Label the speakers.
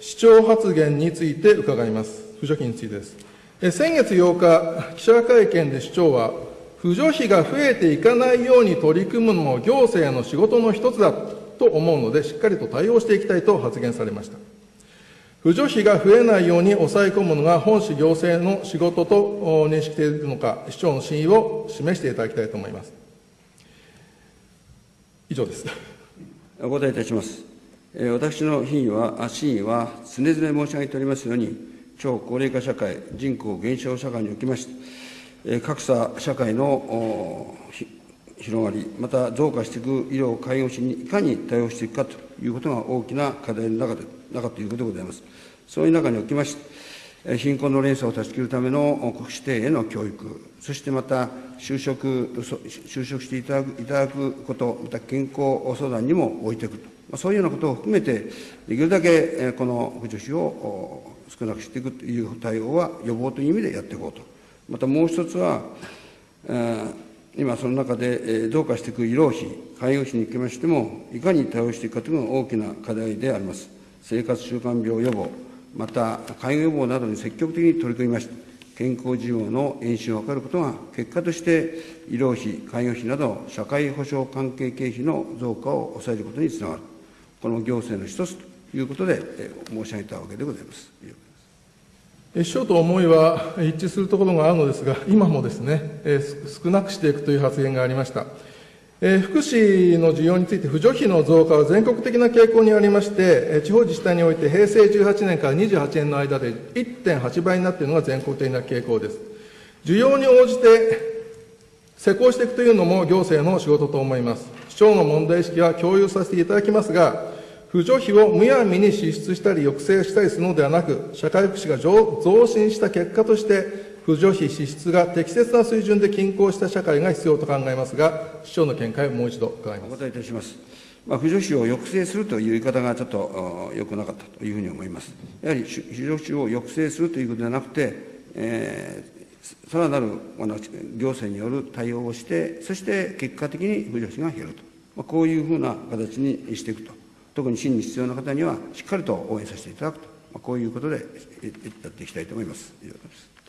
Speaker 1: 市長発言について伺います。扶助金についてです。先月8日、記者会見で市長は、扶助費が増えていかないように取り組むのも行政の仕事の一つだと思うので、しっかりと対応していきたいと発言されました。扶助費が増えないように抑え込むのが本市行政の仕事と認識しているのか、市長の真意を示していただきたいと思います。以上です。
Speaker 2: お答えいたします。私の品位は、真意は常々申し上げておりますように、超高齢化社会、人口減少社会におきまして、格差社会の広がり、また増加していく医療、介護士にいかに対応していくかということが大きな課題の中で、中ということでございます。そういう中におきまして、貧困の連鎖を断ち切るための国指定への教育、そしてまた就職、就職していただくいただくこと、また健康相談にも置いていくと、そういうようなことを含めて、できるだけこの扶助費を少なくしていくという対応は予防という意味でやっていこうと。またもう一つは、今その中で増加していく医療費、介護費におきましても、いかに対応していくかというのが大きな課題であります。生活習慣病予防、また介護予防などに積極的に取り組みまして、健康事業の延伸を図ることが、結果として医療費、介護費など、社会保障関係経費の増加を抑えることにつながる、この行政の一つということで申し上げたわけでございます。
Speaker 1: 市長と思いは一致するところがあるのですが、今もですね、え少なくしていくという発言がありました。え福祉の需要について、扶助費の増加は全国的な傾向にありまして、地方自治体において平成18年から28年の間で1.8倍になっているのが全国的な傾向です。需要に応じて施工していくというのも行政の仕事と思います。市長の問題意識は共有させていただきますが、扶助費をむやみに支出したり抑制したりするのではなく、社会福祉が増進した結果として、扶助費支出が適切な水準で均衡した社会が必要と考えますが、市長の見解をもう一度伺います。
Speaker 2: お答えいたします。まあ、扶助費を抑制するという言い方がちょっとよくなかったというふうに思います。やはり扶助費を抑制するということではなくて、えー、さらなるあの行政による対応をして、そして結果的に扶助費が減ると、まあ、こういうふうな形にしていくと。特に真に必要な方にはしっかりと応援させていただくと、まあ、こういうことでやっていきたいと思います。以上です。